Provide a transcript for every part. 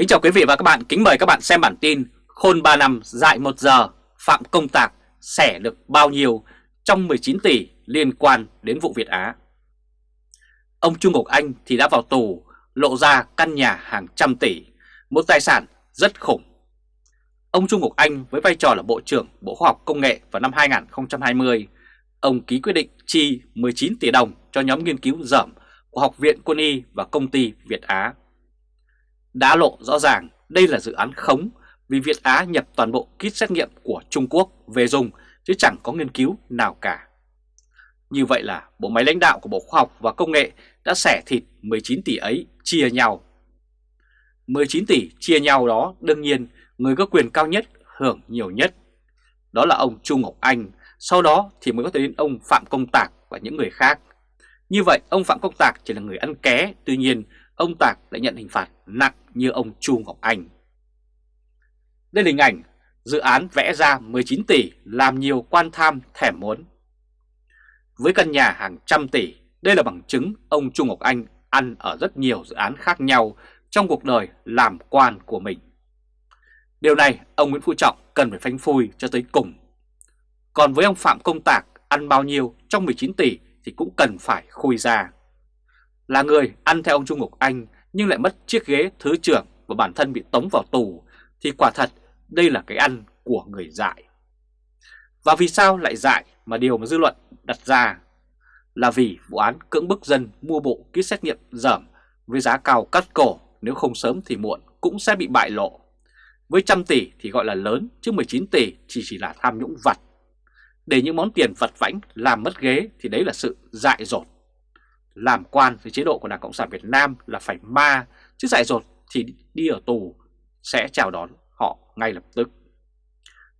Kính chào quý vị và các bạn, kính mời các bạn xem bản tin Khôn 3 năm dại 1 giờ, Phạm Công Tạc xẻ được bao nhiêu trong 19 tỷ liên quan đến vụ Việt Á. Ông Trung Ngọc Anh thì đã vào tù, lộ ra căn nhà hàng trăm tỷ, một tài sản rất khủng. Ông Trung Ngọc Anh với vai trò là Bộ trưởng Bộ Khoa học Công nghệ vào năm 2020, ông ký quyết định chi 19 tỷ đồng cho nhóm nghiên cứu dởm của Học viện Quân y và công ty Việt Á. Đã lộ rõ ràng đây là dự án khống vì Việt Á nhập toàn bộ kit xét nghiệm của Trung Quốc về dùng chứ chẳng có nghiên cứu nào cả. Như vậy là bộ máy lãnh đạo của Bộ Khoa học và Công nghệ đã xẻ thịt 19 tỷ ấy chia nhau. 19 tỷ chia nhau đó đương nhiên người có quyền cao nhất hưởng nhiều nhất. Đó là ông Trung Ngọc Anh, sau đó thì mới có thể đến ông Phạm Công Tạc và những người khác. Như vậy ông Phạm Công Tạc chỉ là người ăn ké, tuy nhiên ông Tạc lại nhận hình phạt nặng như ông Chu Ngọc Anh. Đây là hình ảnh dự án vẽ ra 19 tỷ làm nhiều quan tham thèm muốn. Với căn nhà hàng trăm tỷ, đây là bằng chứng ông Trung Ngọc Anh ăn ở rất nhiều dự án khác nhau trong cuộc đời làm quan của mình. Điều này ông Nguyễn Phú Trọng cần phải phanh phui cho tới cùng. Còn với ông Phạm Công Tạc ăn bao nhiêu trong 19 tỷ thì cũng cần phải khui ra. Là người ăn theo ông Trung Ngọc Anh, nhưng lại mất chiếc ghế thứ trưởng và bản thân bị tống vào tù, thì quả thật đây là cái ăn của người dại. Và vì sao lại dại mà điều mà dư luận đặt ra là vì vụ án cưỡng bức dân mua bộ kit xét nghiệm dởm với giá cao cắt cổ, nếu không sớm thì muộn cũng sẽ bị bại lộ. Với trăm tỷ thì gọi là lớn, chứ 19 tỷ chỉ chỉ là tham nhũng vặt. Để những món tiền vặt vãnh làm mất ghế thì đấy là sự dại dột. Làm quan với chế độ của Đảng Cộng sản Việt Nam là phải ma, chứ dại dột thì đi ở tù sẽ chào đón họ ngay lập tức.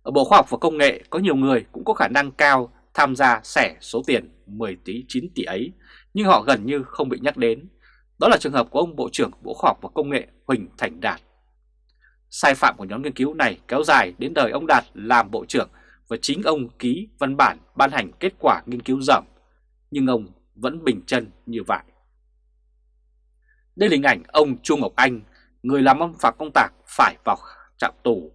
Ở Bộ Khoa học và Công nghệ có nhiều người cũng có khả năng cao tham gia sẻ số tiền 10 tỷ 9 tỷ ấy, nhưng họ gần như không bị nhắc đến. Đó là trường hợp của ông Bộ trưởng Bộ Khoa học và Công nghệ Huỳnh Thành Đạt. Sai phạm của nhóm nghiên cứu này kéo dài đến đời ông Đạt làm Bộ trưởng và chính ông ký văn bản ban hành kết quả nghiên cứu rộng, nhưng ông vẫn bình chân như vậy. Đây là hình ảnh ông Chu Ngọc Anh, người làm ông Phạm Công Tạc phải vào trạm tù.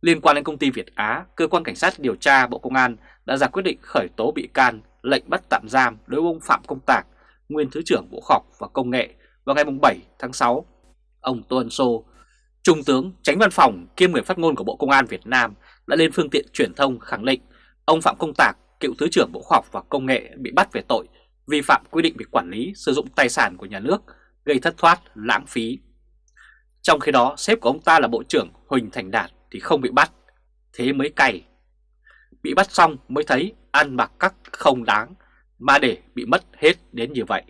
Liên quan đến công ty Việt Á, Cơ quan Cảnh sát điều tra Bộ Công an đã ra quyết định khởi tố bị can, lệnh bắt tạm giam đối với ông Phạm Công Tạc, nguyên Thứ trưởng Bộ Khoa học và Công nghệ vào ngày 7 tháng 6. Ông Tô Ân Sô, Trung tướng tránh văn phòng kiêm người phát ngôn của Bộ Công an Việt Nam đã lên phương tiện truyền thông khẳng định ông Phạm Công Tạc, cựu Thứ trưởng Bộ Khoa học và Công nghệ bị bắt về tội vi phạm quy định về quản lý sử dụng tài sản của nhà nước, gây thất thoát, lãng phí. Trong khi đó, sếp của ông ta là Bộ trưởng Huỳnh Thành Đạt thì không bị bắt, thế mới cay. Bị bắt xong mới thấy ăn mặc các không đáng, mà để bị mất hết đến như vậy.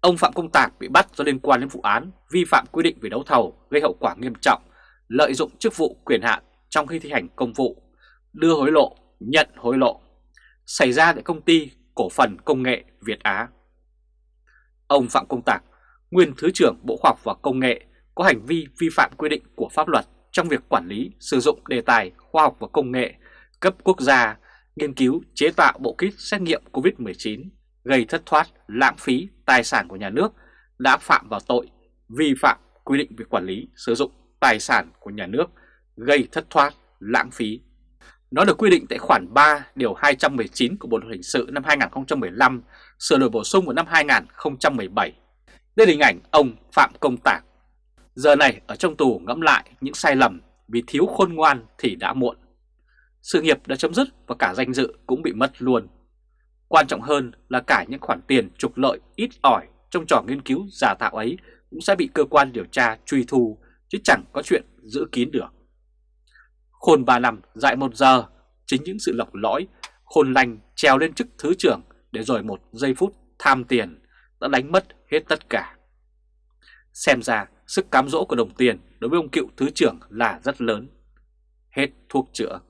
Ông Phạm Công Tạc bị bắt do liên quan đến vụ án vi phạm quy định về đấu thầu gây hậu quả nghiêm trọng, lợi dụng chức vụ quyền hạn trong khi thi hành công vụ, đưa hối lộ, nhận hối lộ, xảy ra tại công ty cổ phần công nghệ Việt Á. Ông Phạm Công Tạc, nguyên Thứ trưởng Bộ Khoa học và Công nghệ, có hành vi vi phạm quy định của pháp luật trong việc quản lý sử dụng đề tài khoa học và công nghệ cấp quốc gia, nghiên cứu chế tạo bộ kit xét nghiệm COVID-19, gây thất thoát, lãng phí tài sản của nhà nước đã phạm vào tội vi phạm quy định về quản lý sử dụng tài sản của nhà nước, gây thất thoát, lãng phí. Nó được quy định tại khoản 3 điều 219 của Bộ luật hình sự năm 2015, sửa đổi bổ sung vào năm 2017. Đây là hình ảnh ông Phạm Công Tạc Giờ này ở trong tù ngẫm lại những sai lầm vì thiếu khôn ngoan thì đã muộn. Sự nghiệp đã chấm dứt và cả danh dự cũng bị mất luôn. Quan trọng hơn là cả những khoản tiền trục lợi ít ỏi trong trò nghiên cứu giả tạo ấy cũng sẽ bị cơ quan điều tra truy thu chứ chẳng có chuyện giữ kín được. Khôn 3 năm dạy 1 giờ, chính những sự lọc lõi, khôn lành trèo lên chức thứ trưởng để rồi một giây phút tham tiền đã đánh mất hết tất cả. Xem ra sức cám dỗ của đồng tiền đối với ông cựu thứ trưởng là rất lớn. Hết thuốc chữa.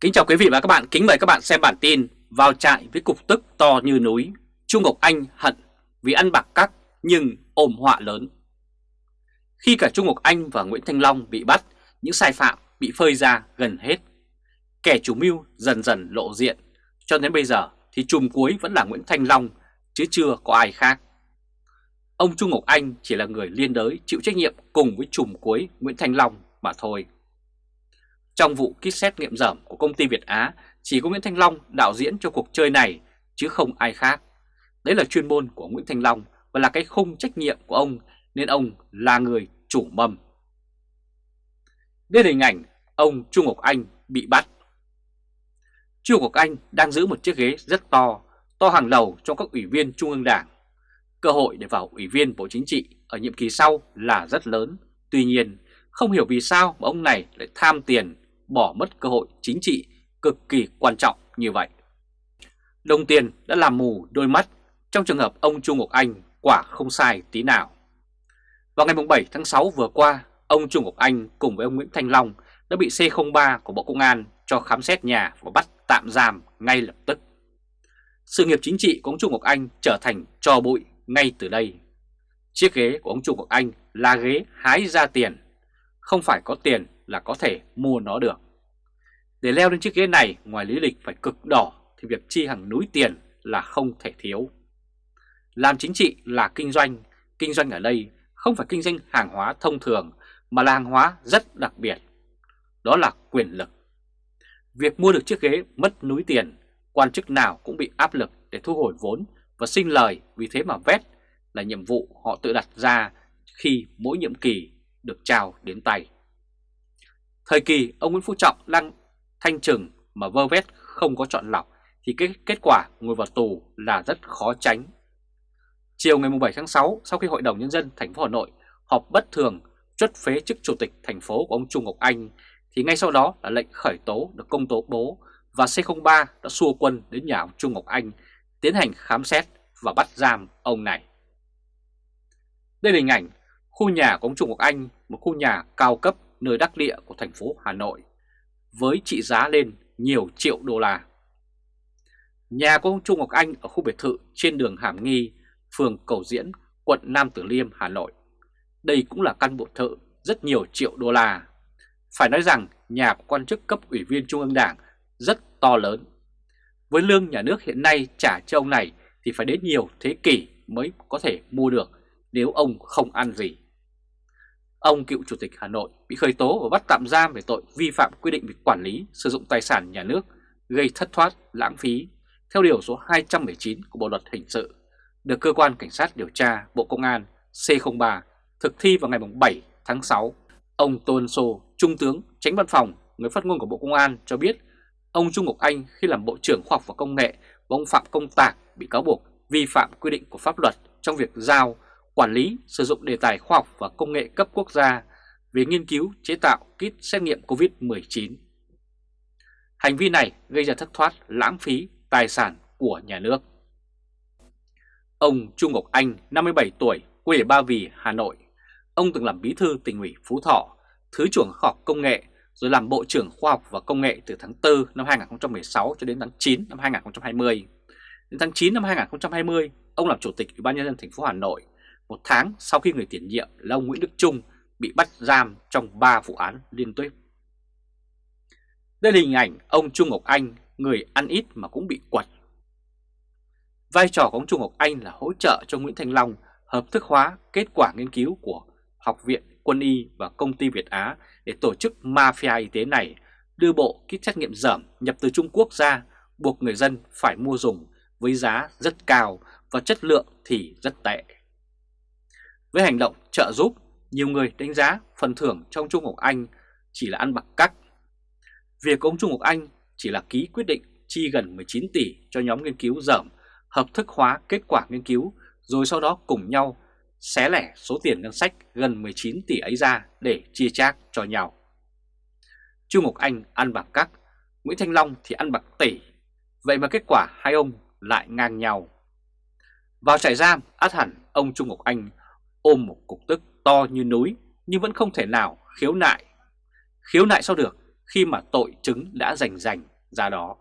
Kính chào quý vị và các bạn, kính mời các bạn xem bản tin Vào trại với cục tức to như núi, Trung Ngọc Anh hận vì ăn bạc cắc nhưng ôm họa lớn. Khi cả Trung Ngọc Anh và Nguyễn Thanh Long bị bắt, những sai phạm bị phơi ra gần hết. Kẻ chủ mưu dần dần lộ diện, cho đến bây giờ thì chùm cuối vẫn là Nguyễn Thanh Long, chứ chưa có ai khác. Ông Trung Ngọc Anh chỉ là người liên đới chịu trách nhiệm cùng với chùm cuối Nguyễn Thanh Long mà thôi. Trong vụ kit xét nghiệm dởm của công ty Việt Á, chỉ có Nguyễn Thanh Long đạo diễn cho cuộc chơi này chứ không ai khác. Đấy là chuyên môn của Nguyễn Thanh Long và là cái khung trách nhiệm của ông nên ông là người chủ mầm. Đây là hình ảnh ông Trung Ngọc Anh bị bắt. Trung Ngọc Anh đang giữ một chiếc ghế rất to, to hàng đầu trong các ủy viên Trung ương Đảng. Cơ hội để vào ủy viên Bộ Chính trị ở nhiệm kỳ sau là rất lớn. Tuy nhiên, không hiểu vì sao mà ông này lại tham tiền, bỏ mất cơ hội chính trị cực kỳ quan trọng như vậy. Đồng tiền đã làm mù đôi mắt, trong trường hợp ông Trung Ngọc Anh quả không sai tí nào. Vào ngày 7 tháng 6 vừa qua, ông Trung Ngọc Anh cùng với ông Nguyễn Thanh Long đã bị C03 của Bộ Công an cho khám xét nhà và bắt tạm giam ngay lập tức. Sự nghiệp chính trị của ông Trung Ngọc Anh trở thành trò bụi ngay từ đây. Chiếc ghế của ông Trung Ngọc Anh là ghế hái ra tiền, không phải có tiền là có thể mua nó được. Để leo lên chiếc ghế này ngoài lý lịch phải cực đỏ thì việc chi hàng núi tiền là không thể thiếu. Làm chính trị là kinh doanh, kinh doanh ở đây không phải kinh doanh hàng hóa thông thường mà là hàng hóa rất đặc biệt. Đó là quyền lực. Việc mua được chiếc ghế mất núi tiền, quan chức nào cũng bị áp lực để thu hồi vốn và sinh lời vì thế mà vét là nhiệm vụ họ tự đặt ra khi mỗi nhiệm kỳ được trao đến tay. Thời kỳ ông Nguyễn Phú Trọng đang thanh trừng mà vơ vét không có chọn lọc thì cái kết quả ngồi vào tù là rất khó tránh. Chiều ngày 7 tháng 6, sau khi Hội đồng Nhân dân thành phố Hà Nội họp bất thường truất phế chức chủ tịch thành phố của ông Trung Ngọc Anh, thì ngay sau đó là lệnh khởi tố được công tố bố và C03 đã xua quân đến nhà ông Trung Ngọc Anh tiến hành khám xét và bắt giam ông này. Đây là hình ảnh khu nhà của ông Trung Ngọc Anh, một khu nhà cao cấp nơi đắc địa của thành phố Hà Nội, với trị giá lên nhiều triệu đô la. Nhà của ông Trung Ngọc Anh ở khu biệt thự trên đường Hàm Nghi, phường Cầu Diễn, quận Nam Tử Liêm, Hà Nội. Đây cũng là căn biệt thự rất nhiều triệu đô la. Phải nói rằng nhà của quan chức cấp ủy viên Trung ương Đảng rất to lớn. Với lương nhà nước hiện nay trả cho ông này thì phải đến nhiều thế kỷ mới có thể mua được nếu ông không ăn gì. Ông cựu chủ tịch Hà Nội bị khởi tố và bắt tạm giam về tội vi phạm quy định về quản lý sử dụng tài sản nhà nước gây thất thoát, lãng phí theo điều số 219 của Bộ Luật Hình sự được Cơ quan Cảnh sát điều tra Bộ Công an C03 thực thi vào ngày 7 tháng 6. Ông Tôn Sô, Trung tướng, tránh văn phòng, người phát ngôn của Bộ Công an cho biết ông Trung Ngọc Anh khi làm Bộ trưởng Khoa học và Công nghệ và ông Phạm Công Tạc bị cáo buộc vi phạm quy định của pháp luật trong việc giao, quản lý, sử dụng đề tài khoa học và công nghệ cấp quốc gia về nghiên cứu chế tạo kit xét nghiệm COVID-19. Hành vi này gây ra thất thoát, lãng phí tài sản của nhà nước. Ông Trung Ngọc Anh, 57 tuổi, quê ở Ba Vì, Hà Nội. Ông từng làm bí thư tỉnh ủy Phú Thọ, Thứ trưởng Khoa học Công nghệ, rồi làm Bộ trưởng Khoa học và Công nghệ từ tháng 4 năm 2016 cho đến tháng 9 năm 2020. Đến tháng 9 năm 2020, ông làm Chủ tịch Ủy ban nhân dân thành phố Hà Nội, một tháng sau khi người tiền nhiệm là ông Nguyễn Đức Trung bị bắt giam trong 3 vụ án liên tiếp. Đây là hình ảnh ông Trung Ngọc Anh, người ăn ít mà cũng bị quật. Vai trò của ông Trung Ngọc Anh là hỗ trợ cho Nguyễn Thanh Long hợp thức hóa kết quả nghiên cứu của Học viện Quân y và Công ty Việt Á để tổ chức mafia y tế này đưa bộ kit xét nghiệm dởm nhập từ Trung Quốc ra buộc người dân phải mua dùng với giá rất cao và chất lượng thì rất tệ. Với hành động trợ giúp, nhiều người đánh giá phần thưởng trong Trung quốc Anh chỉ là ăn bạc cắt. Việc ông Trung quốc Anh chỉ là ký quyết định chi gần 19 tỷ cho nhóm nghiên cứu dởm hợp thức hóa kết quả nghiên cứu rồi sau đó cùng nhau xé lẻ số tiền ngân sách gần 19 tỷ ấy ra để chia chác cho nhau. Chu Ngọc Anh ăn bạc các, Nguyễn Thanh Long thì ăn bạc tỷ, vậy mà kết quả hai ông lại ngang nhau. Vào trại giam, át hẳn ông Trung Ngọc Anh ôm một cục tức to như núi nhưng vẫn không thể nào khiếu nại. Khiếu nại sao được khi mà tội chứng đã rành rành ra đó.